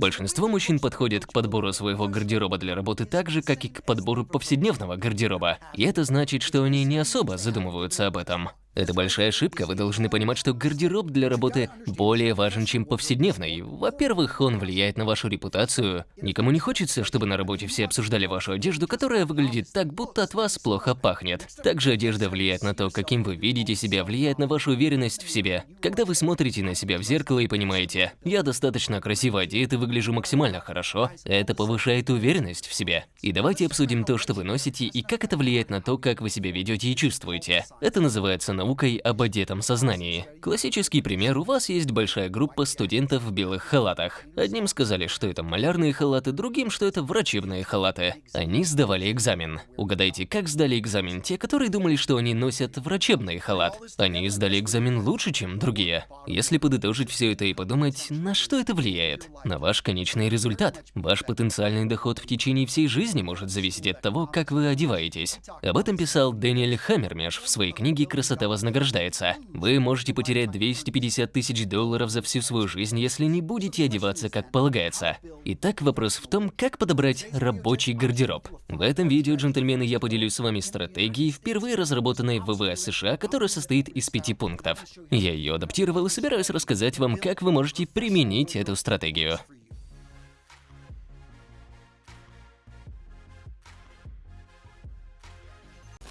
Большинство мужчин подходят к подбору своего гардероба для работы так же, как и к подбору повседневного гардероба. И это значит, что они не особо задумываются об этом. Это большая ошибка, вы должны понимать, что гардероб для работы более важен, чем повседневный. Во-первых, он влияет на вашу репутацию. Никому не хочется, чтобы на работе все обсуждали вашу одежду, которая выглядит так, будто от вас плохо пахнет. Также одежда влияет на то, каким вы видите себя, влияет на вашу уверенность в себе. Когда вы смотрите на себя в зеркало и понимаете, я достаточно красиво одет и выгляжу максимально хорошо, это повышает уверенность в себе. И давайте обсудим то, что вы носите и как это влияет на то, как вы себя ведете и чувствуете. Это называется наукой об одетом сознании. Классический пример, у вас есть большая группа студентов в белых халатах. Одним сказали, что это малярные халаты, другим, что это врачебные халаты. Они сдавали экзамен. Угадайте, как сдали экзамен те, которые думали, что они носят врачебный халат? Они сдали экзамен лучше, чем другие. Если подытожить все это и подумать, на что это влияет? На ваш конечный результат. Ваш потенциальный доход в течение всей жизни может зависеть от того, как вы одеваетесь. Об этом писал Дэниэль Хаммермеш в своей книге «Красота вознаграждается. Вы можете потерять 250 тысяч долларов за всю свою жизнь, если не будете одеваться как полагается. Итак, вопрос в том, как подобрать рабочий гардероб. В этом видео, джентльмены, я поделюсь с вами стратегией, впервые разработанной в ВВС США, которая состоит из пяти пунктов. Я ее адаптировал и собираюсь рассказать вам, как вы можете применить эту стратегию.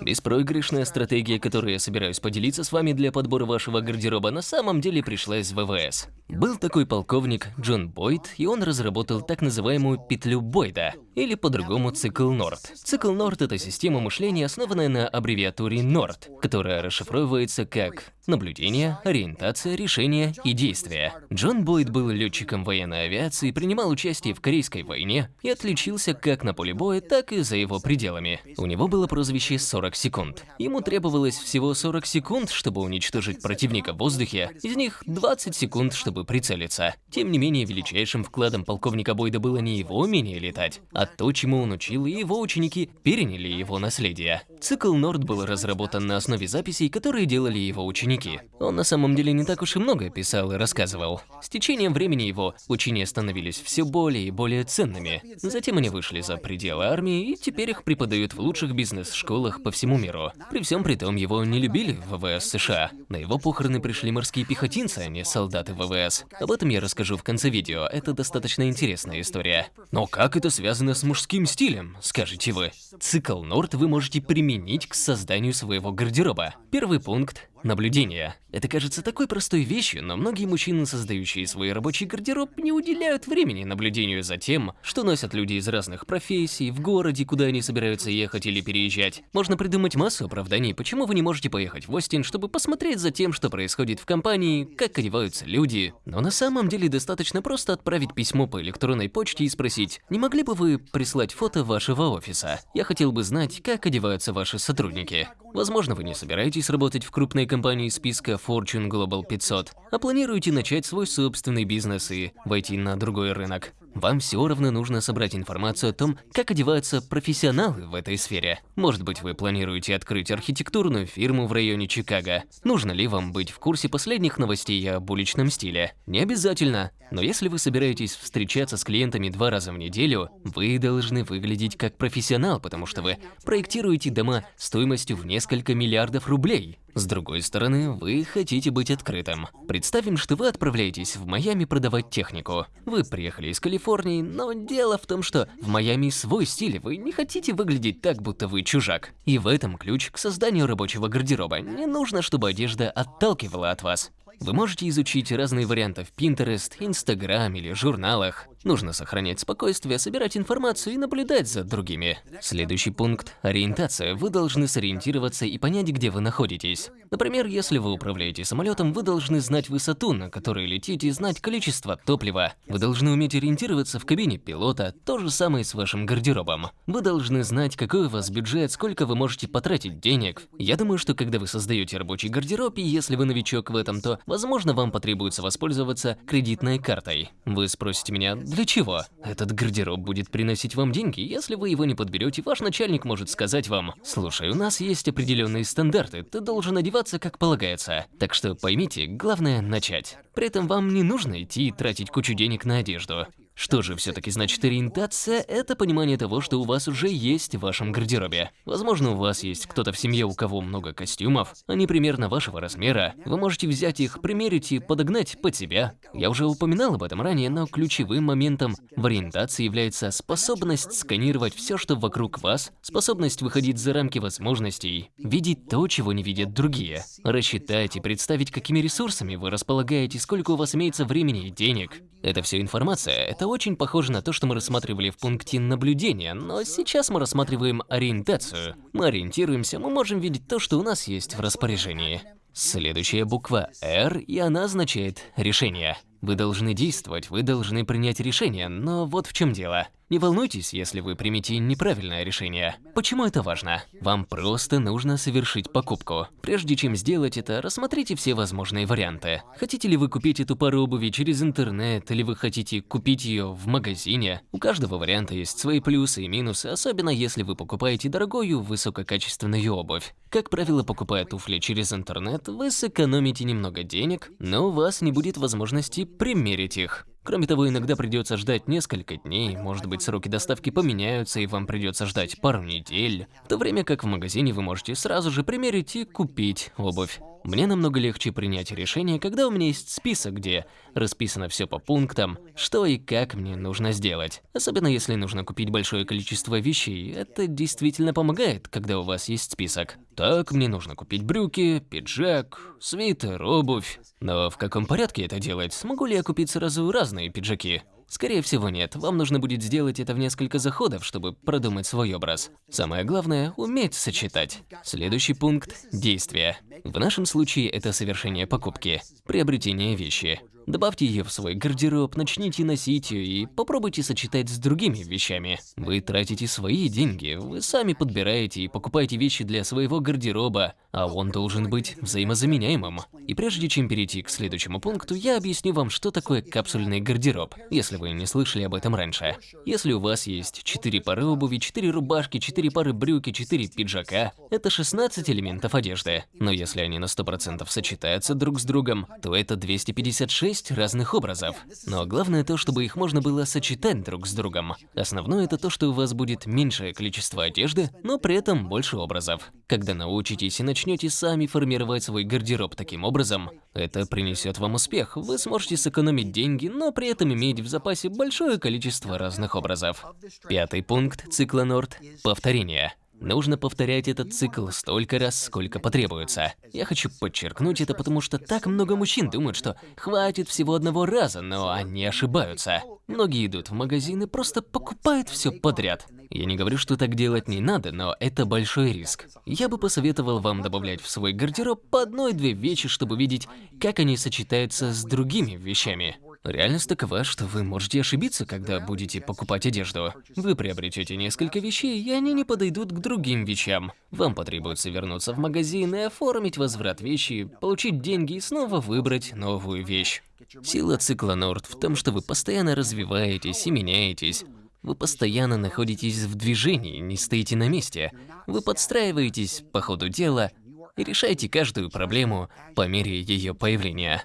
Беспроигрышная стратегия, которую я собираюсь поделиться с вами для подбора вашего гардероба, на самом деле пришла из ВВС. Был такой полковник Джон Бойд, и он разработал так называемую петлю Бойда, или по-другому цикл Норд. Цикл Норд – это система мышления, основанная на аббревиатуре Норд, которая расшифровывается как наблюдение, ориентация, решение и действие. Джон Бойд был летчиком военной авиации, принимал участие в Корейской войне и отличился как на поле боя, так и за его пределами. У него было прозвище 40 секунд. Ему требовалось всего 40 секунд, чтобы уничтожить противника в воздухе, из них 20 секунд, чтобы прицелиться. Тем не менее, величайшим вкладом полковника Бойда было не его умение летать, а то, чему он учил, и его ученики переняли его наследие. Цикл Норд был разработан на основе записей, которые делали его ученики. Он на самом деле не так уж и много писал и рассказывал. С течением времени его учения становились все более и более ценными. Затем они вышли за пределы армии и теперь их преподают в лучших бизнес-школах по всему миру. При всем при том, его не любили в ВВС США. На его похороны пришли морские пехотинцы, а не солдаты ВВС. Об этом я расскажу в конце видео, это достаточно интересная история. Но как это связано с мужским стилем, скажете вы? Цикл Норд вы можете применить к созданию своего гардероба. Первый пункт Наблюдение. Это кажется такой простой вещью, но многие мужчины, создающие свой рабочий гардероб, не уделяют времени наблюдению за тем, что носят люди из разных профессий, в городе, куда они собираются ехать или переезжать. Можно придумать массу оправданий, почему вы не можете поехать в Остин, чтобы посмотреть за тем, что происходит в компании, как одеваются люди. Но на самом деле достаточно просто отправить письмо по электронной почте и спросить, не могли бы вы прислать фото вашего офиса? Я хотел бы знать, как одеваются ваши сотрудники. Возможно, вы не собираетесь работать в крупной компании списка Fortune Global 500, а планируете начать свой собственный бизнес и войти на другой рынок. Вам все равно нужно собрать информацию о том, как одеваются профессионалы в этой сфере. Может быть, вы планируете открыть архитектурную фирму в районе Чикаго. Нужно ли вам быть в курсе последних новостей об уличном стиле? Не обязательно. Но если вы собираетесь встречаться с клиентами два раза в неделю, вы должны выглядеть как профессионал, потому что вы проектируете дома стоимостью в несколько миллиардов рублей. С другой стороны, вы хотите быть открытым. Представим, что вы отправляетесь в Майами продавать технику. Вы приехали из Калифорнии, но дело в том, что в Майами свой стиль, вы не хотите выглядеть так, будто вы чужак. И в этом ключ к созданию рабочего гардероба. Не нужно, чтобы одежда отталкивала от вас. Вы можете изучить разные варианты в Pinterest, Instagram или журналах. Нужно сохранять спокойствие, собирать информацию и наблюдать за другими. Следующий пункт – ориентация. Вы должны сориентироваться и понять, где вы находитесь. Например, если вы управляете самолетом, вы должны знать высоту, на которой летите, и знать количество топлива. Вы должны уметь ориентироваться в кабине пилота, то же самое с вашим гардеробом. Вы должны знать, какой у вас бюджет, сколько вы можете потратить денег. Я думаю, что когда вы создаете рабочий гардероб, и если вы новичок в этом, то, возможно, вам потребуется воспользоваться кредитной картой. Вы спросите меня, для чего? Этот гардероб будет приносить вам деньги. Если вы его не подберете, ваш начальник может сказать вам, слушай, у нас есть определенные стандарты, ты должен одеваться как полагается. Так что поймите, главное начать. При этом вам не нужно идти и тратить кучу денег на одежду. Что же все-таки значит ориентация? Это понимание того, что у вас уже есть в вашем гардеробе. Возможно, у вас есть кто-то в семье, у кого много костюмов, они примерно вашего размера. Вы можете взять их, примерить и подогнать под себя. Я уже упоминал об этом ранее, но ключевым моментом в ориентации является способность сканировать все, что вокруг вас, способность выходить за рамки возможностей, видеть то, чего не видят другие, рассчитать и представить, какими ресурсами вы располагаете, сколько у вас имеется времени и денег. Это все информация, это очень похоже на то, что мы рассматривали в пункте наблюдения, но сейчас мы рассматриваем ориентацию. Мы ориентируемся, мы можем видеть то, что у нас есть в распоряжении. Следующая буква R, и она означает решение. Вы должны действовать, вы должны принять решение, но вот в чем дело. Не волнуйтесь, если вы примете неправильное решение. Почему это важно? Вам просто нужно совершить покупку. Прежде чем сделать это, рассмотрите все возможные варианты. Хотите ли вы купить эту пару обуви через интернет, или вы хотите купить ее в магазине? У каждого варианта есть свои плюсы и минусы, особенно если вы покупаете дорогую, высококачественную обувь. Как правило, покупая туфли через интернет, вы сэкономите немного денег, но у вас не будет возможности примерить их. Кроме того, иногда придется ждать несколько дней, может быть сроки доставки поменяются и вам придется ждать пару недель, в то время как в магазине вы можете сразу же примерить и купить обувь. Мне намного легче принять решение, когда у меня есть список, где расписано все по пунктам, что и как мне нужно сделать. Особенно если нужно купить большое количество вещей, это действительно помогает, когда у вас есть список. Так, мне нужно купить брюки, пиджак, свитер, обувь. Но в каком порядке это делать? Смогу ли я купить сразу разные пиджаки? Скорее всего нет, вам нужно будет сделать это в несколько заходов, чтобы продумать свой образ. Самое главное – уметь сочетать. Следующий пункт – действие. В нашем случае это совершение покупки, приобретение вещи. Добавьте ее в свой гардероб, начните носить ее и попробуйте сочетать с другими вещами. Вы тратите свои деньги, вы сами подбираете и покупаете вещи для своего гардероба, а он должен быть взаимозаменяемым. И прежде чем перейти к следующему пункту, я объясню вам, что такое капсульный гардероб, если вы не слышали об этом раньше. Если у вас есть 4 пары обуви, 4 рубашки, 4 пары брюки, 4 пиджака, это 16 элементов одежды. Но если они на 100% сочетаются друг с другом, то это 256 шесть разных образов. Но главное то, чтобы их можно было сочетать друг с другом. Основное это то, что у вас будет меньшее количество одежды, но при этом больше образов. Когда научитесь и начнете сами формировать свой гардероб таким образом, это принесет вам успех. Вы сможете сэкономить деньги, но при этом иметь в запасе большое количество разных образов. Пятый пункт цикла Норд – повторение. Нужно повторять этот цикл столько раз, сколько потребуется. Я хочу подчеркнуть это, потому что так много мужчин думают, что хватит всего одного раза, но они ошибаются. Многие идут в магазин и просто покупают все подряд. Я не говорю, что так делать не надо, но это большой риск. Я бы посоветовал вам добавлять в свой гардероб по одной-две вещи, чтобы видеть, как они сочетаются с другими вещами. Реальность такова, что вы можете ошибиться, когда будете покупать одежду. Вы приобретете несколько вещей, и они не подойдут к другим вещам. Вам потребуется вернуться в магазин и оформить возврат вещи, получить деньги и снова выбрать новую вещь. Сила цикла Норд в том, что вы постоянно развиваетесь и меняетесь. Вы постоянно находитесь в движении, не стоите на месте. Вы подстраиваетесь по ходу дела и решаете каждую проблему по мере ее появления.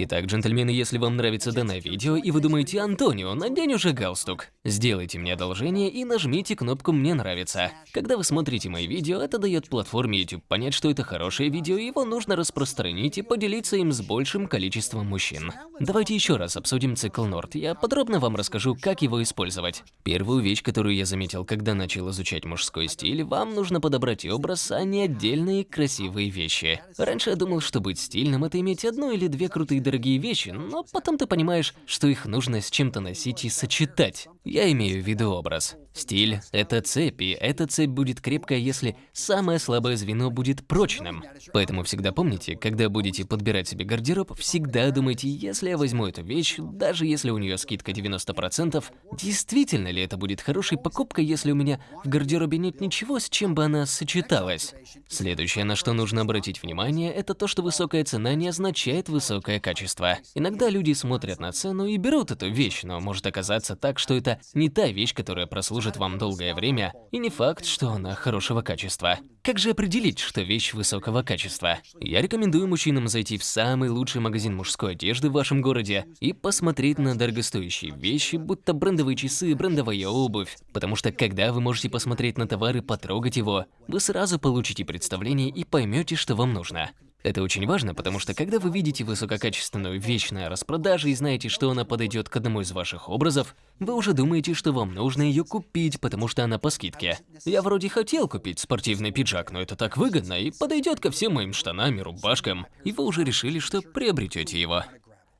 Итак, джентльмены, если вам нравится данное видео и вы думаете, Антонио, надень уже галстук, сделайте мне одолжение и нажмите кнопку «Мне нравится». Когда вы смотрите мои видео, это дает платформе YouTube понять, что это хорошее видео, и его нужно распространить и поделиться им с большим количеством мужчин. Давайте еще раз обсудим цикл Норд. Я подробно вам расскажу, как его использовать. Первую вещь, которую я заметил, когда начал изучать мужской стиль, вам нужно подобрать образ, а не отдельные красивые вещи. Раньше я думал, что быть стильным – это иметь одну или две крутые дорогие вещи, но потом ты понимаешь, что их нужно с чем-то носить и сочетать. Я имею в виду образ. Стиль – это цепь, и эта цепь будет крепкая, если самое слабое звено будет прочным. Поэтому всегда помните, когда будете подбирать себе гардероб, всегда думайте, если я возьму эту вещь, даже если у нее скидка 90%, действительно ли это будет хорошей покупкой, если у меня в гардеробе нет ничего, с чем бы она сочеталась? Следующее, на что нужно обратить внимание, это то, что высокая цена не означает высокое качество. Иногда люди смотрят на цену и берут эту вещь, но может оказаться так, что это не та вещь, которая прослужит вам долгое время, и не факт, что она хорошего качества. Как же определить, что вещь высокого качества? Я рекомендую мужчинам зайти в самый лучший магазин мужской одежды в вашем городе и посмотреть на дорогостоящие вещи, будто брендовые часы, брендовая обувь. Потому что когда вы можете посмотреть на товар и потрогать его, вы сразу получите представление и поймете, что вам нужно. Это очень важно, потому что когда вы видите высококачественную вещь на распродаже и знаете, что она подойдет к одному из ваших образов, вы уже думаете, что вам нужно ее купить, потому что она по скидке. Я вроде хотел купить спортивный пиджак, но это так выгодно и подойдет ко всем моим штанам и рубашкам, и вы уже решили, что приобретете его.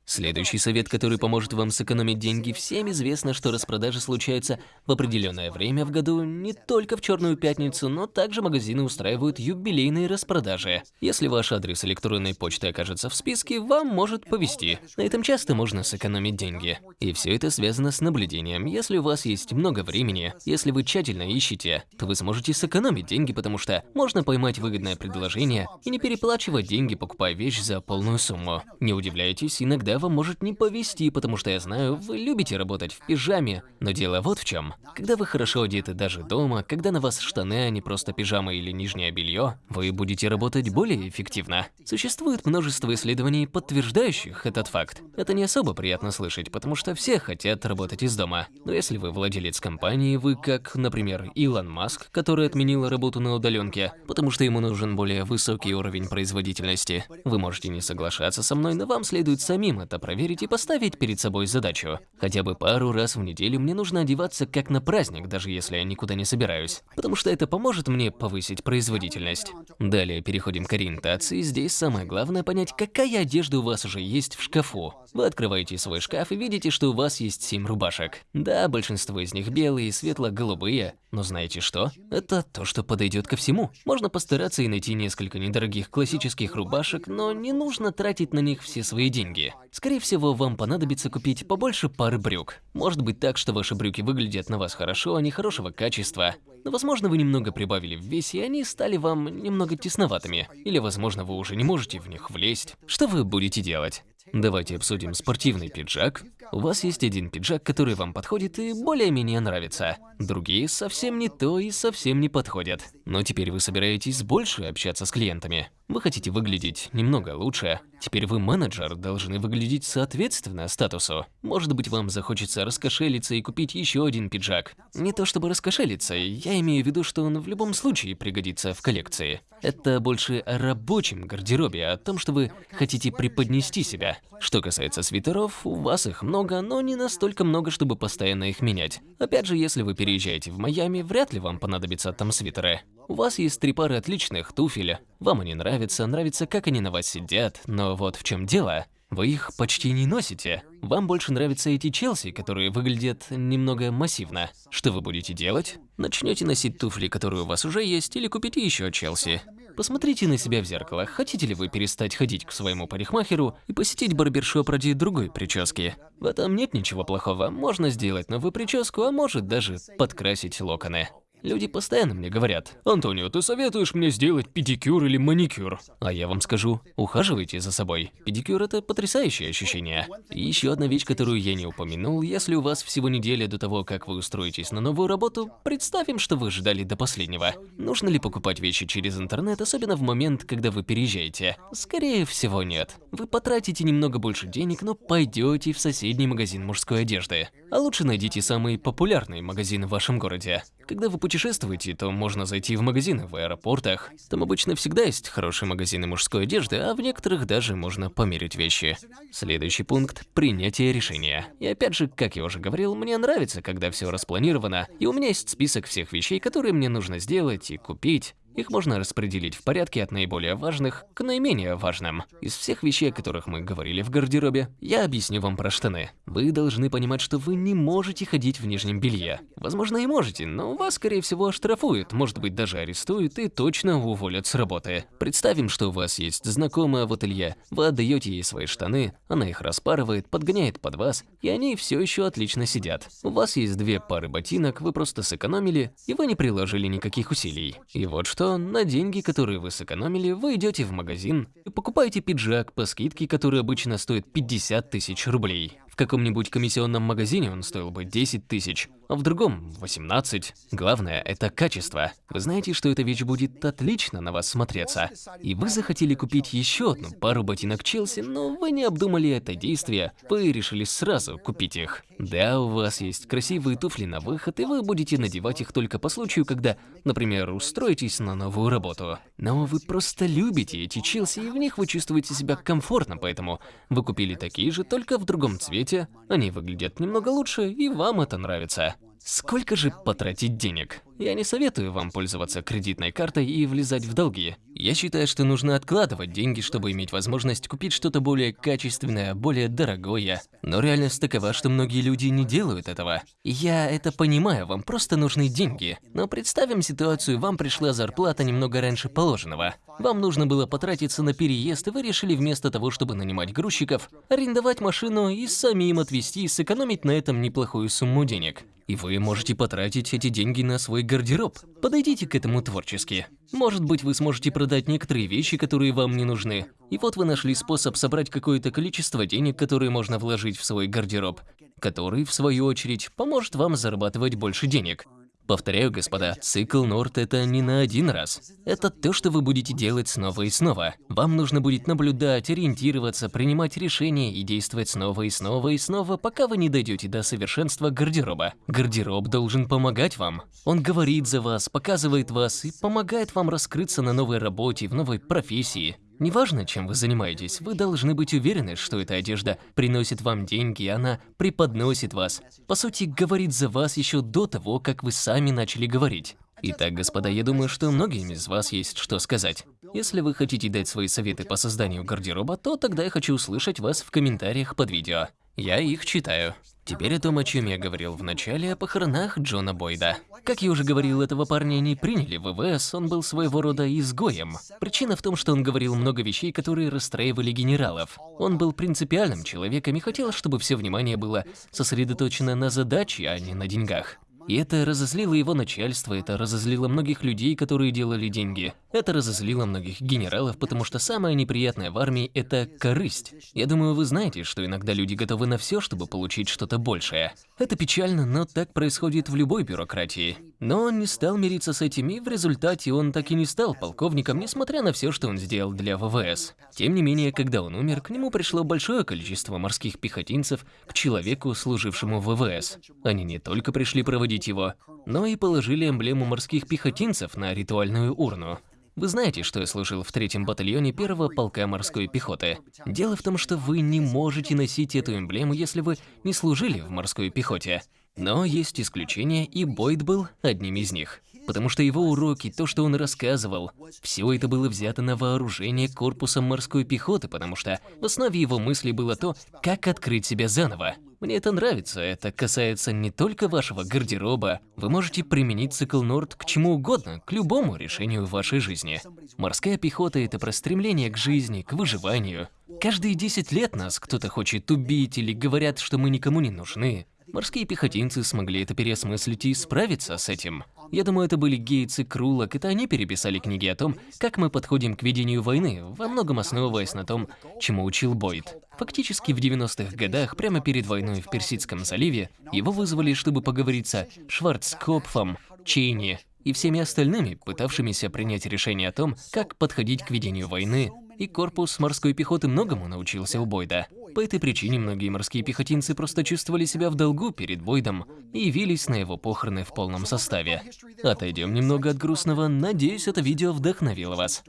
Следующий совет, который поможет вам сэкономить деньги, всем известно, что распродажи случаются в определенное время в году не только в Черную пятницу, но также магазины устраивают юбилейные распродажи. Если ваш адрес электронной почты окажется в списке, вам может повезти. На этом часто можно сэкономить деньги. И все это связано с наблюдением. Если у вас есть много времени, если вы тщательно ищете, то вы сможете сэкономить деньги, потому что можно поймать выгодное предложение и не переплачивать деньги, покупая вещь за полную сумму. Не удивляйтесь, иногда вам может не повезти, потому что я знаю, вы любите работать в пижаме. Но дело вот в чем. Когда вы хорошо одеты даже дома, когда на вас штаны, а не просто пижама или нижнее белье, вы будете работать более эффективно. Существует множество исследований, подтверждающих этот факт. Это не особо приятно слышать, потому что все хотят работать из дома. Но если вы владелец компании, вы как, например, Илон Маск, который отменил работу на удаленке, потому что ему нужен более высокий уровень производительности. Вы можете не соглашаться со мной, но вам следует самим это проверить и поставить перед собой задачу. Хотя бы пару раз в неделю мне нужно одеваться как на праздник, даже если я никуда не собираюсь. Потому что это поможет мне повысить производительность. Далее переходим к ориентации. Здесь самое главное понять, какая одежда у вас уже есть в шкафу. Вы открываете свой шкаф и видите, что у вас есть 7 рубашек. Да, большинство из них белые, светло-голубые. Но знаете что? Это то, что подойдет ко всему. Можно постараться и найти несколько недорогих классических рубашек, но не нужно тратить на них все свои деньги. Скорее всего, вам понадобится купить побольше пары брюк. Может быть так, что ваши брюки выглядят на вас хорошо, они хорошего качества. Но возможно вы немного прибавили в весе, и они стали вам немного тесноватыми. Или возможно вы уже не можете в них влезть. Что вы будете делать? Давайте обсудим спортивный пиджак. У вас есть один пиджак, который вам подходит и более-менее нравится. Другие совсем не то и совсем не подходят. Но теперь вы собираетесь больше общаться с клиентами. Вы хотите выглядеть немного лучше. Теперь вы менеджер, должны выглядеть соответственно статусу. Может быть, вам захочется раскошелиться и купить еще один пиджак. Не то чтобы раскошелиться, я имею в виду, что он в любом случае пригодится в коллекции. Это больше о рабочем гардеробе, о том, что вы хотите преподнести себя. Что касается свитеров, у вас их много, но не настолько много, чтобы постоянно их менять. Опять же, если вы переезжаете в Майами, вряд ли вам понадобятся там свитеры. У вас есть три пары отличных туфель. Вам они нравятся, нравится, как они на вас сидят, но вот в чем дело. Вы их почти не носите. Вам больше нравятся эти Челси, которые выглядят немного массивно. Что вы будете делать? Начнете носить туфли, которые у вас уже есть, или купите еще Челси. Посмотрите на себя в зеркало. Хотите ли вы перестать ходить к своему парикмахеру и посетить барбершоп ради другой прически? В этом нет ничего плохого. Можно сделать новую прическу, а может даже подкрасить локоны. Люди постоянно мне говорят, «Антонио, ты советуешь мне сделать педикюр или маникюр?» А я вам скажу, ухаживайте за собой. Педикюр – это потрясающее ощущение. И еще одна вещь, которую я не упомянул, если у вас всего неделя до того, как вы устроитесь на новую работу, представим, что вы ждали до последнего. Нужно ли покупать вещи через интернет, особенно в момент, когда вы переезжаете? Скорее всего, нет. Вы потратите немного больше денег, но пойдете в соседний магазин мужской одежды. А лучше найдите самый популярный магазин в вашем городе. Когда вы путешествуете, то можно зайти в магазины в аэропортах. Там обычно всегда есть хорошие магазины мужской одежды, а в некоторых даже можно померить вещи. Следующий пункт – принятие решения. И опять же, как я уже говорил, мне нравится, когда все распланировано, и у меня есть список всех вещей, которые мне нужно сделать и купить. Их можно распределить в порядке от наиболее важных к наименее важным. Из всех вещей, о которых мы говорили в гардеробе, я объясню вам про штаны. Вы должны понимать, что вы не можете ходить в нижнем белье. Возможно, и можете, но вас, скорее всего, оштрафуют, может быть, даже арестуют и точно уволят с работы. Представим, что у вас есть знакомая в ателье, вы отдаете ей свои штаны, она их распарывает, подгоняет под вас, и они все еще отлично сидят. У вас есть две пары ботинок, вы просто сэкономили, и вы не приложили никаких усилий. И вот что на деньги, которые вы сэкономили, вы идете в магазин и покупаете пиджак по скидке, который обычно стоит 50 тысяч рублей каком-нибудь комиссионном магазине он стоил бы 10 тысяч, а в другом 18. Главное – это качество. Вы знаете, что эта вещь будет отлично на вас смотреться. И вы захотели купить еще одну пару ботинок Челси, но вы не обдумали это действие, вы решили сразу купить их. Да, у вас есть красивые туфли на выход, и вы будете надевать их только по случаю, когда, например, устроитесь на новую работу. Но вы просто любите эти Челси, и в них вы чувствуете себя комфортно, поэтому вы купили такие же, только в другом цвете. Они выглядят немного лучше, и вам это нравится. Сколько же потратить денег? Я не советую вам пользоваться кредитной картой и влезать в долги. Я считаю, что нужно откладывать деньги, чтобы иметь возможность купить что-то более качественное, более дорогое. Но реальность такова, что многие люди не делают этого. Я это понимаю, вам просто нужны деньги. Но представим ситуацию, вам пришла зарплата немного раньше положенного. Вам нужно было потратиться на переезд, и вы решили вместо того, чтобы нанимать грузчиков, арендовать машину и самим отвезти и сэкономить на этом неплохую сумму денег. И вы можете потратить эти деньги на свой гардероб. Подойдите к этому творчески. Может быть, вы сможете продать некоторые вещи, которые вам не нужны. И вот вы нашли способ собрать какое-то количество денег, которые можно вложить в свой гардероб, который, в свою очередь, поможет вам зарабатывать больше денег. Повторяю, господа, цикл Норт это не на один раз. Это то, что вы будете делать снова и снова. Вам нужно будет наблюдать, ориентироваться, принимать решения и действовать снова и снова и снова, пока вы не дойдете до совершенства гардероба. Гардероб должен помогать вам. Он говорит за вас, показывает вас и помогает вам раскрыться на новой работе, в новой профессии. Неважно, чем вы занимаетесь, вы должны быть уверены, что эта одежда приносит вам деньги, и она преподносит вас. По сути, говорит за вас еще до того, как вы сами начали говорить. Итак, господа, я думаю, что многим из вас есть что сказать. Если вы хотите дать свои советы по созданию гардероба, то тогда я хочу услышать вас в комментариях под видео. Я их читаю. Теперь о том, о чем я говорил в начале, о похоронах Джона Бойда. Как я уже говорил, этого парня не приняли в ВВС, он был своего рода изгоем. Причина в том, что он говорил много вещей, которые расстраивали генералов. Он был принципиальным человеком и хотел, чтобы все внимание было сосредоточено на задаче, а не на деньгах. И это разозлило его начальство, это разозлило многих людей, которые делали деньги. Это разозлило многих генералов, потому что самое неприятное в армии – это корысть. Я думаю, вы знаете, что иногда люди готовы на все, чтобы получить что-то большее. Это печально, но так происходит в любой бюрократии. Но он не стал мириться с этим, и в результате он так и не стал полковником, несмотря на все, что он сделал для ВВС. Тем не менее, когда он умер, к нему пришло большое количество морских пехотинцев к человеку, служившему в ВВС. Они не только пришли проводить его, но и положили эмблему морских пехотинцев на ритуальную урну. Вы знаете, что я служил в третьем батальоне первого полка морской пехоты. Дело в том, что вы не можете носить эту эмблему, если вы не служили в морской пехоте. Но есть исключения, и Бойд был одним из них. Потому что его уроки, то, что он рассказывал, все это было взято на вооружение корпусом морской пехоты, потому что в основе его мыслей было то, как открыть себя заново. Мне это нравится, это касается не только вашего гардероба. Вы можете применить цикл Норд к чему угодно, к любому решению в вашей жизни. Морская пехота – это про стремление к жизни, к выживанию. Каждые 10 лет нас кто-то хочет убить или говорят, что мы никому не нужны. Морские пехотинцы смогли это переосмыслить и справиться с этим. Я думаю, это были Гейтс и Крулок, это они переписали книги о том, как мы подходим к ведению войны, во многом основываясь на том, чему учил Бойд. Фактически в 90-х годах, прямо перед войной в Персидском заливе, его вызвали, чтобы поговорить со Шварцкопфом, Чейни и всеми остальными, пытавшимися принять решение о том, как подходить к ведению войны, и корпус морской пехоты многому научился у Бойда. По этой причине многие морские пехотинцы просто чувствовали себя в долгу перед Бойдом и явились на его похороны в полном составе. Отойдем немного от грустного, надеюсь, это видео вдохновило вас.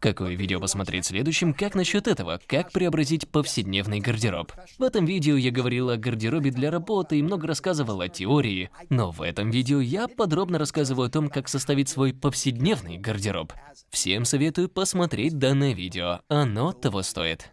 Какое видео посмотреть следующим, как насчет этого, как преобразить повседневный гардероб. В этом видео я говорил о гардеробе для работы и много рассказывал о теории, но в этом видео я подробно рассказываю о том, как составить свой повседневный гардероб. Всем советую посмотреть данное видео, оно того стоит.